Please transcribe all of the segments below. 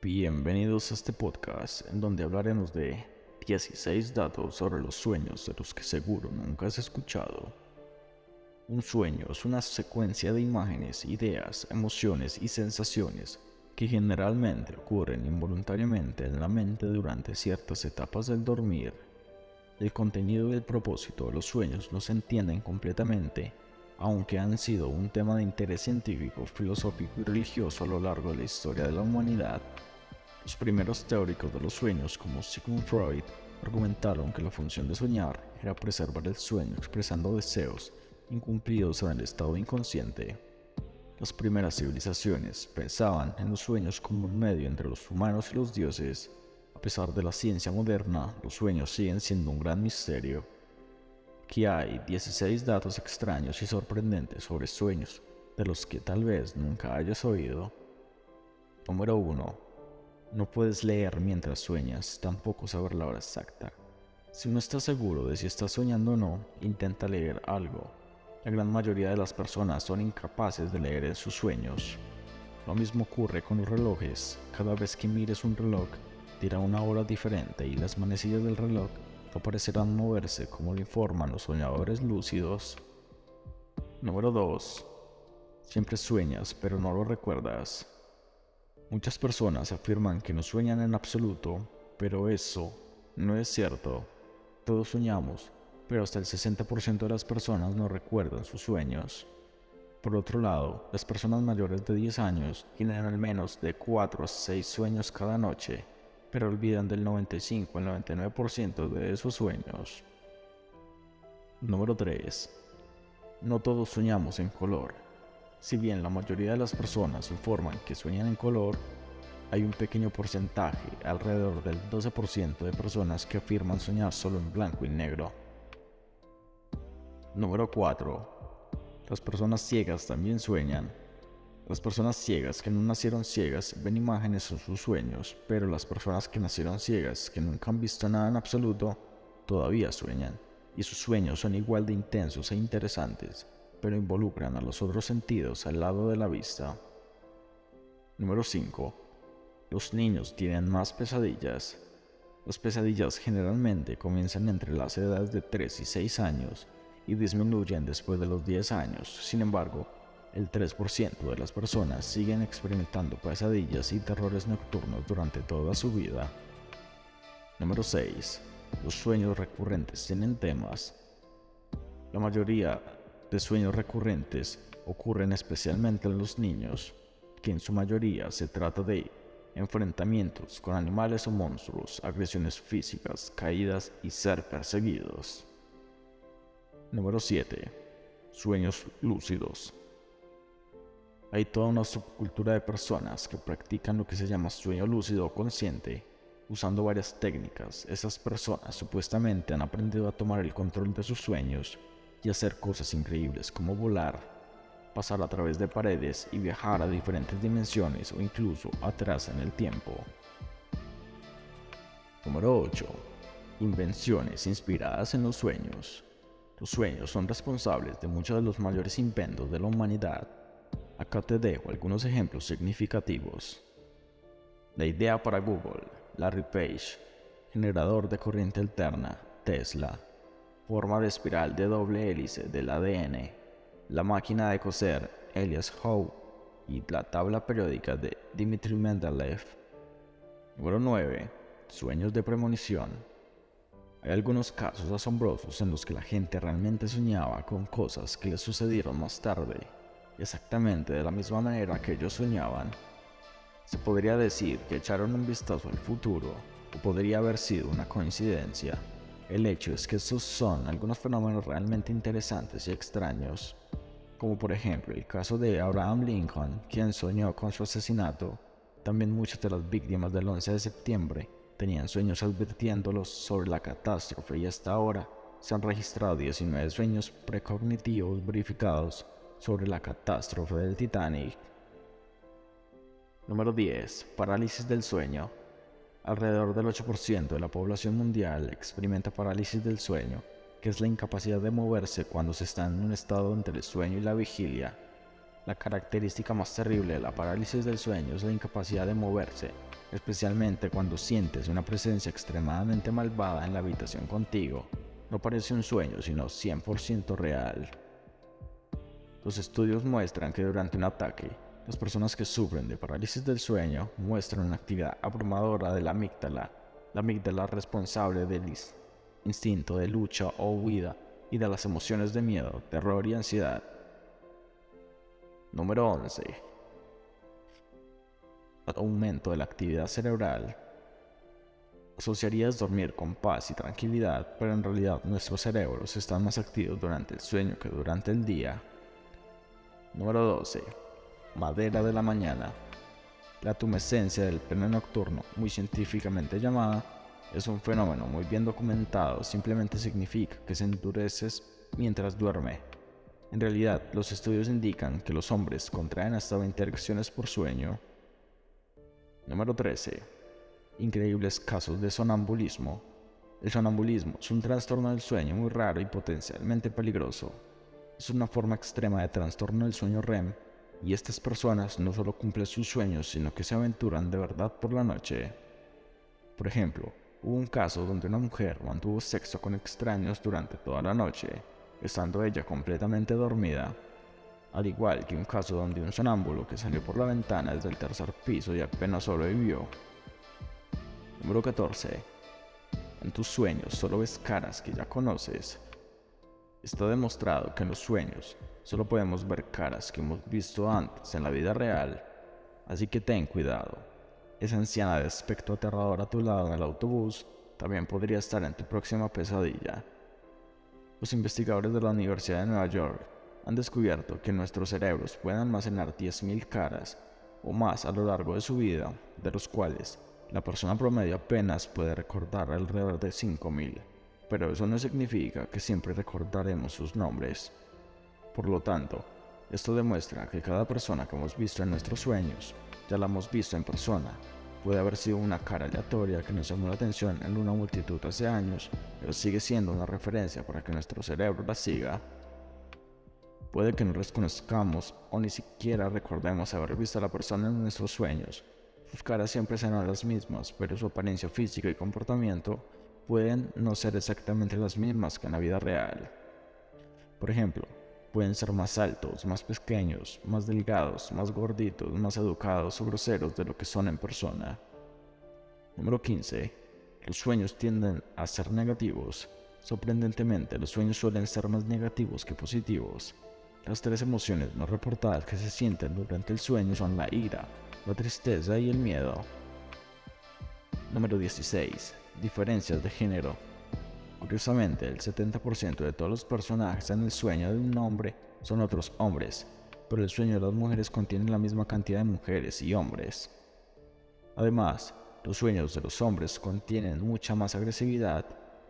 Bienvenidos a este podcast en donde hablaremos de 16 datos sobre los sueños de los que seguro nunca has escuchado. Un sueño es una secuencia de imágenes, ideas, emociones y sensaciones que generalmente ocurren involuntariamente en la mente durante ciertas etapas del dormir. El contenido y el propósito de los sueños no se entienden completamente, aunque han sido un tema de interés científico, filosófico y religioso a lo largo de la historia de la humanidad. Los primeros teóricos de los sueños, como Sigmund Freud, argumentaron que la función de soñar era preservar el sueño expresando deseos incumplidos en el estado inconsciente. Las primeras civilizaciones pensaban en los sueños como un medio entre los humanos y los dioses. A pesar de la ciencia moderna, los sueños siguen siendo un gran misterio. Aquí hay 16 datos extraños y sorprendentes sobre sueños, de los que tal vez nunca hayas oído. Número 1. No puedes leer mientras sueñas, tampoco saber la hora exacta. Si no estás seguro de si estás soñando o no, intenta leer algo. La gran mayoría de las personas son incapaces de leer sus sueños. Lo mismo ocurre con los relojes. Cada vez que mires un reloj, dirá una hora diferente y las manecillas del reloj no parecerán moverse como lo informan los soñadores lúcidos. Número 2. Siempre sueñas, pero no lo recuerdas. Muchas personas afirman que no sueñan en absoluto, pero eso no es cierto. Todos soñamos, pero hasta el 60% de las personas no recuerdan sus sueños. Por otro lado, las personas mayores de 10 años tienen al menos de 4 a 6 sueños cada noche, pero olvidan del 95 al 99% de esos sueños. Número 3. No todos soñamos en color. Si bien la mayoría de las personas informan que sueñan en color, hay un pequeño porcentaje, alrededor del 12% de personas que afirman soñar solo en blanco y negro. Número 4. Las personas ciegas también sueñan. Las personas ciegas que no nacieron ciegas ven imágenes en sus sueños, pero las personas que nacieron ciegas, que nunca han visto nada en absoluto, todavía sueñan, y sus sueños son igual de intensos e interesantes pero involucran a los otros sentidos al lado de la vista. Número 5. Los niños tienen más pesadillas. Las pesadillas generalmente comienzan entre las edades de 3 y 6 años y disminuyen después de los 10 años. Sin embargo, el 3% de las personas siguen experimentando pesadillas y terrores nocturnos durante toda su vida. Número 6. Los sueños recurrentes tienen temas. La mayoría de sueños recurrentes ocurren especialmente en los niños, que en su mayoría se trata de enfrentamientos con animales o monstruos, agresiones físicas, caídas y ser perseguidos. Número 7. Sueños lúcidos. Hay toda una subcultura de personas que practican lo que se llama sueño lúcido consciente, usando varias técnicas. Esas personas supuestamente han aprendido a tomar el control de sus sueños y hacer cosas increíbles como volar, pasar a través de paredes y viajar a diferentes dimensiones o incluso atrás en el tiempo. Número 8. Invenciones inspiradas en los sueños. Los sueños son responsables de muchos de los mayores inventos de la humanidad. Acá te dejo algunos ejemplos significativos. La idea para Google, Larry Page, generador de corriente alterna, Tesla, forma de espiral de doble hélice del ADN, la máquina de coser Elias Howe y la tabla periódica de Dmitry Mendeleev. Número 9. Sueños de premonición. Hay algunos casos asombrosos en los que la gente realmente soñaba con cosas que les sucedieron más tarde, exactamente de la misma manera que ellos soñaban. Se podría decir que echaron un vistazo al futuro, o podría haber sido una coincidencia. El hecho es que estos son algunos fenómenos realmente interesantes y extraños, como por ejemplo el caso de Abraham Lincoln, quien soñó con su asesinato. También muchas de las víctimas del 11 de septiembre tenían sueños advirtiéndolos sobre la catástrofe y hasta ahora se han registrado 19 sueños precognitivos verificados sobre la catástrofe del Titanic. Número 10. Parálisis del sueño. Alrededor del 8% de la población mundial experimenta parálisis del sueño, que es la incapacidad de moverse cuando se está en un estado entre el sueño y la vigilia. La característica más terrible de la parálisis del sueño es la incapacidad de moverse, especialmente cuando sientes una presencia extremadamente malvada en la habitación contigo. No parece un sueño, sino 100% real. Los estudios muestran que durante un ataque, las personas que sufren de parálisis del sueño muestran una actividad abrumadora de la amígdala, la amígdala responsable del instinto de lucha o huida y de las emociones de miedo, terror y ansiedad. Número 11 aumento de la actividad cerebral. Asociarías dormir con paz y tranquilidad, pero en realidad nuestros cerebros están más activos durante el sueño que durante el día. Número 12. Madera de la mañana. La tumescencia del pene nocturno, muy científicamente llamada, es un fenómeno muy bien documentado, simplemente significa que se endureces mientras duerme. En realidad, los estudios indican que los hombres contraen hasta 20 erecciones por sueño, Número 13. Increíbles casos de sonambulismo. El sonambulismo es un trastorno del sueño muy raro y potencialmente peligroso. Es una forma extrema de trastorno del sueño REM y estas personas no solo cumplen sus sueños, sino que se aventuran de verdad por la noche. Por ejemplo, hubo un caso donde una mujer mantuvo sexo con extraños durante toda la noche, estando ella completamente dormida al igual que un caso donde un sonámbulo que salió por la ventana desde el tercer piso y apenas sobrevivió. Número 14. En tus sueños solo ves caras que ya conoces. Está demostrado que en los sueños solo podemos ver caras que hemos visto antes en la vida real, así que ten cuidado. Esa anciana de aspecto aterrador a tu lado en el autobús también podría estar en tu próxima pesadilla. Los investigadores de la Universidad de Nueva York han descubierto que nuestros cerebros pueden almacenar 10.000 caras o más a lo largo de su vida, de los cuales la persona promedio apenas puede recordar alrededor de 5.000, pero eso no significa que siempre recordaremos sus nombres. Por lo tanto, esto demuestra que cada persona que hemos visto en nuestros sueños, ya la hemos visto en persona. Puede haber sido una cara aleatoria que nos llamó la atención en una multitud hace años, pero sigue siendo una referencia para que nuestro cerebro la siga Puede que no les conozcamos o ni siquiera recordemos haber visto a la persona en nuestros sueños. Sus caras siempre serán las mismas, pero su apariencia física y comportamiento pueden no ser exactamente las mismas que en la vida real. Por ejemplo, pueden ser más altos, más pequeños, más delgados, más gorditos, más educados o groseros de lo que son en persona. Número 15. Los sueños tienden a ser negativos. Sorprendentemente, los sueños suelen ser más negativos que positivos. Las tres emociones no reportadas que se sienten durante el sueño son la ira, la tristeza y el miedo. Número 16. Diferencias de género. Curiosamente, el 70% de todos los personajes en el sueño de un hombre son otros hombres, pero el sueño de las mujeres contiene la misma cantidad de mujeres y hombres. Además, los sueños de los hombres contienen mucha más agresividad,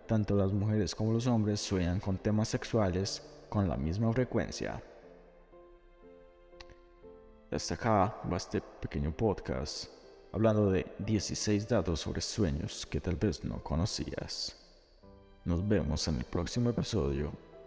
tanto las mujeres como los hombres sueñan con temas sexuales con la misma frecuencia. Hasta acá va este pequeño podcast hablando de 16 datos sobre sueños que tal vez no conocías. Nos vemos en el próximo episodio